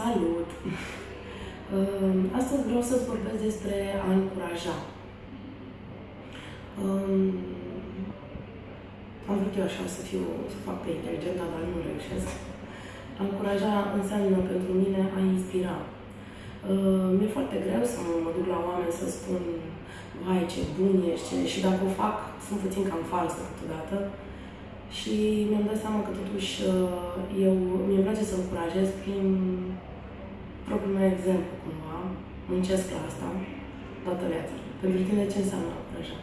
Salut! Uh, Astăzi vreau să-ți vorbesc despre a încuraja. Um, Am vrut eu așa să fiu, să fac pe inteligentă, dar nu reușesc. A încuraja înseamnă pentru mine a inspira. Uh, Mi-e foarte greu să mă duc la oameni să spun vai ce bun ești și dacă o fac sunt puțin cam falsă câteodată. Și mi-am dat seama că totuși uh, eu mi-e place să încurajez prin propriul meu exemplu cumva. Muncesc la asta, toată viața. Pentru tine ce înseamnă a încuraja?